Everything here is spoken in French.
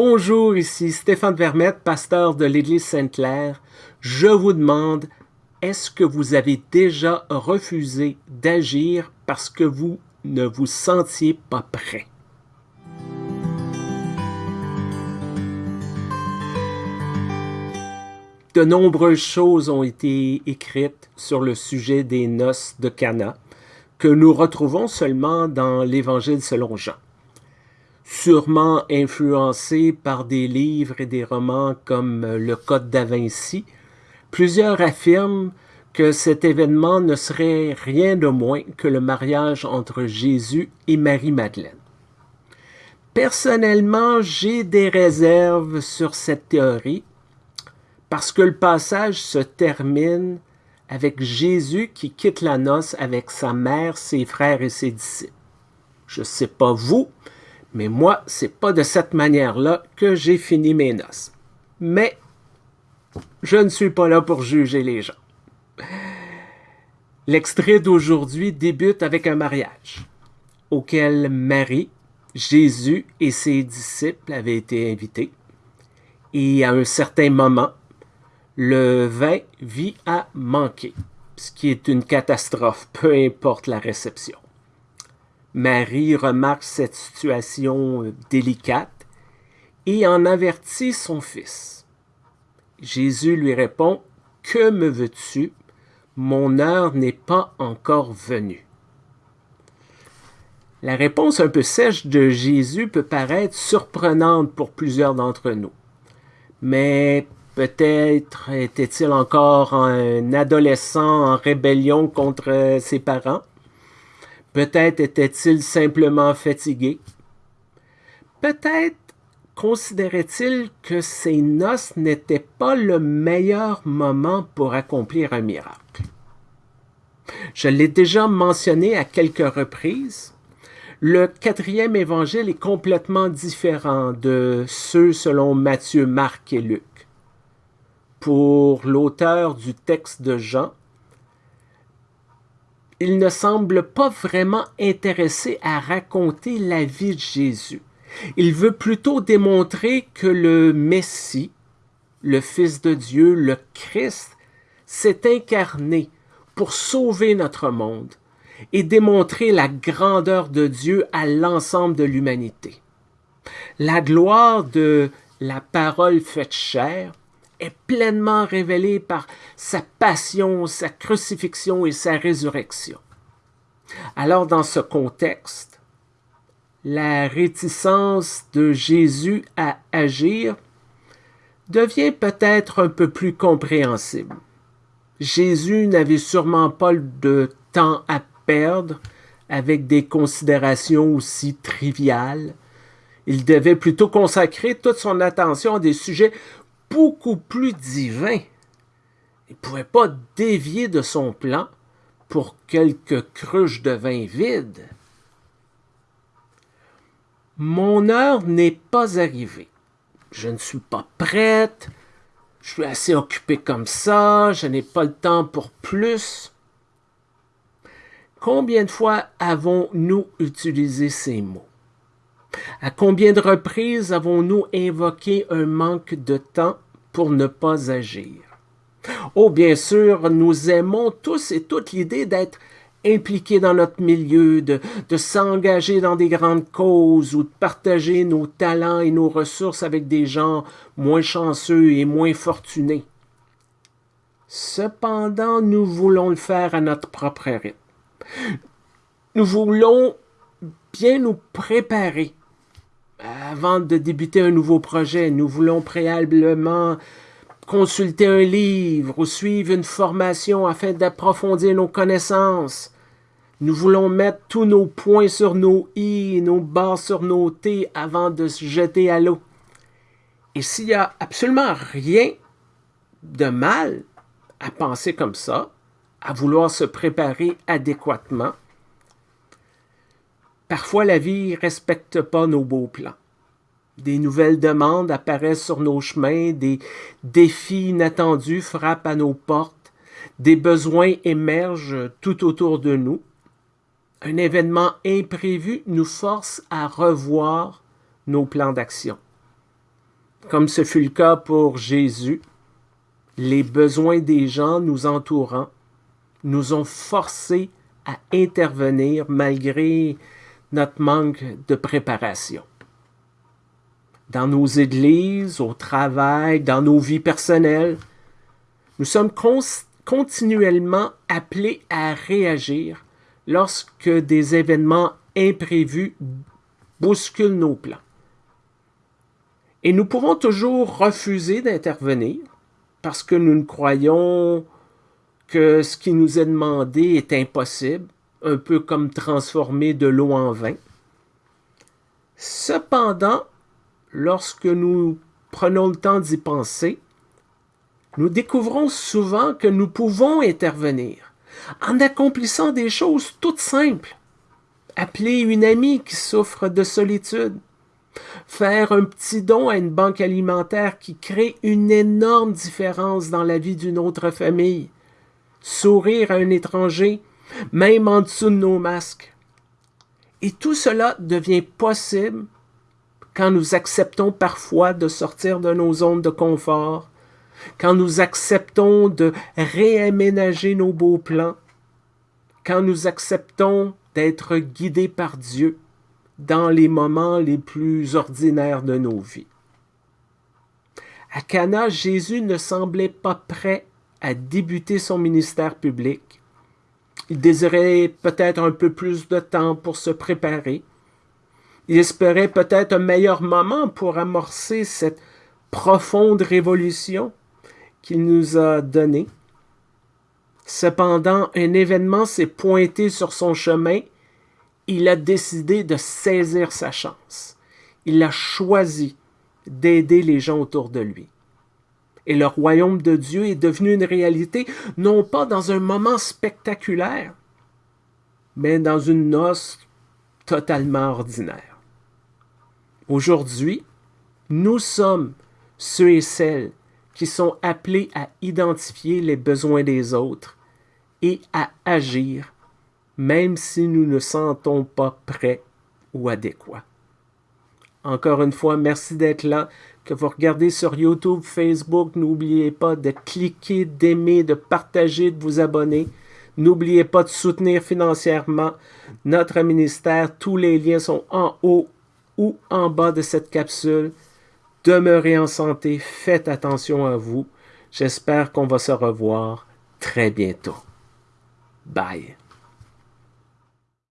Bonjour, ici Stéphane Vermette, pasteur de l'Église Sainte-Claire. Je vous demande, est-ce que vous avez déjà refusé d'agir parce que vous ne vous sentiez pas prêt? De nombreuses choses ont été écrites sur le sujet des noces de Cana, que nous retrouvons seulement dans l'Évangile selon Jean sûrement influencé par des livres et des romans comme Le Code da Vinci, plusieurs affirment que cet événement ne serait rien de moins que le mariage entre Jésus et Marie-Madeleine. Personnellement, j'ai des réserves sur cette théorie parce que le passage se termine avec Jésus qui quitte la noce avec sa mère, ses frères et ses disciples. Je ne sais pas vous, mais moi, c'est pas de cette manière-là que j'ai fini mes noces. Mais je ne suis pas là pour juger les gens. L'extrait d'aujourd'hui débute avec un mariage auquel Marie, Jésus et ses disciples avaient été invités. Et à un certain moment, le vin vit à manquer, ce qui est une catastrophe, peu importe la réception. Marie remarque cette situation euh, délicate et en avertit son fils. Jésus lui répond, Que me veux-tu? Mon heure n'est pas encore venue. La réponse un peu sèche de Jésus peut paraître surprenante pour plusieurs d'entre nous. Mais peut-être était-il encore un adolescent en rébellion contre ses parents Peut-être était-il simplement fatigué. Peut-être considérait-il que ses noces n'étaient pas le meilleur moment pour accomplir un miracle. Je l'ai déjà mentionné à quelques reprises. Le quatrième évangile est complètement différent de ceux selon Matthieu, Marc et Luc. Pour l'auteur du texte de Jean, il ne semble pas vraiment intéressé à raconter la vie de Jésus. Il veut plutôt démontrer que le Messie, le Fils de Dieu, le Christ, s'est incarné pour sauver notre monde et démontrer la grandeur de Dieu à l'ensemble de l'humanité. La gloire de la parole faite chair est pleinement révélé par sa passion, sa crucifixion et sa résurrection. Alors dans ce contexte, la réticence de Jésus à agir devient peut-être un peu plus compréhensible. Jésus n'avait sûrement pas de temps à perdre avec des considérations aussi triviales. Il devait plutôt consacrer toute son attention à des sujets beaucoup plus divin. Il ne pouvait pas dévier de son plan pour quelques cruches de vin vide. Mon heure n'est pas arrivée. Je ne suis pas prête. Je suis assez occupé comme ça. Je n'ai pas le temps pour plus. Combien de fois avons-nous utilisé ces mots? À combien de reprises avons-nous invoqué un manque de temps pour ne pas agir? Oh, bien sûr, nous aimons tous et toutes l'idée d'être impliqués dans notre milieu, de, s'engager dans des grandes causes ou de partager nos talents et nos ressources avec des gens moins chanceux et moins fortunés. Cependant, nous voulons le faire à notre propre rythme. Nous voulons bien nous préparer avant de débuter un nouveau projet, nous voulons préalablement consulter un livre ou suivre une formation afin d'approfondir nos connaissances. Nous voulons mettre tous nos points sur nos i, nos barres sur nos t avant de se jeter à l'eau. Et s'il n'y a absolument rien de mal à penser comme ça, à vouloir se préparer adéquatement, Parfois, la vie ne respecte pas nos beaux plans. Des nouvelles demandes apparaissent sur nos chemins, des défis inattendus frappent à nos portes, des besoins émergent tout autour de nous. Un événement imprévu nous force à revoir nos plans d'action. comme ce fut le cas pour Jésus, les besoins des gens nous entourant nous ont forcés à intervenir malgré notre manque de préparation. Dans nos églises, au travail, dans nos vies personnelles, nous sommes continuellement appelés à réagir lorsque des événements imprévus bousculent nos plans. Et nous pouvons toujours refuser d'intervenir parce que nous ne croyons que ce qui nous est demandé est impossible, un peu comme transformer de l'eau en vin. Cependant, lorsque nous prenons le temps d'y penser, nous découvrons souvent que nous pouvons intervenir en accomplissant des choses toutes simples. Appeler une amie qui souffre de solitude, faire un petit don à une banque alimentaire qui crée une énorme différence dans la vie d'une autre famille, sourire à un étranger, même en dessous de nos masques. Et tout cela devient possible quand nous acceptons parfois de sortir de nos zones de confort, quand nous acceptons de réaménager nos beaux plans, quand nous acceptons d'être guidés par Dieu dans les moments les plus ordinaires de nos vies. À Cana, Jésus ne semblait pas prêt à débuter son ministère public. Il désirait peut-être un peu plus de temps pour se préparer. Il espérait peut-être un meilleur moment pour amorcer cette profonde révolution qu'il nous a donnée. Cependant, un événement s'est pointé sur son chemin. Il a décidé de saisir sa chance. Il a choisi d'aider les gens autour de lui et le royaume de Dieu est devenu une réalité, non pas dans un moment spectaculaire, mais dans une noce totalement ordinaire. Aujourd'hui, nous sommes ceux et celles qui sont appelés à identifier les besoins des autres et à agir, même si nous ne sentons pas prêts ou adéquats. Encore une fois, merci d'être là que vous regardez sur YouTube, Facebook, n'oubliez pas de cliquer, d'aimer, de partager, de vous abonner. N'oubliez pas de soutenir financièrement notre ministère. Tous les liens sont en haut ou en bas de cette capsule. Demeurez en santé, faites attention à vous. J'espère qu'on va se revoir très bientôt. Bye.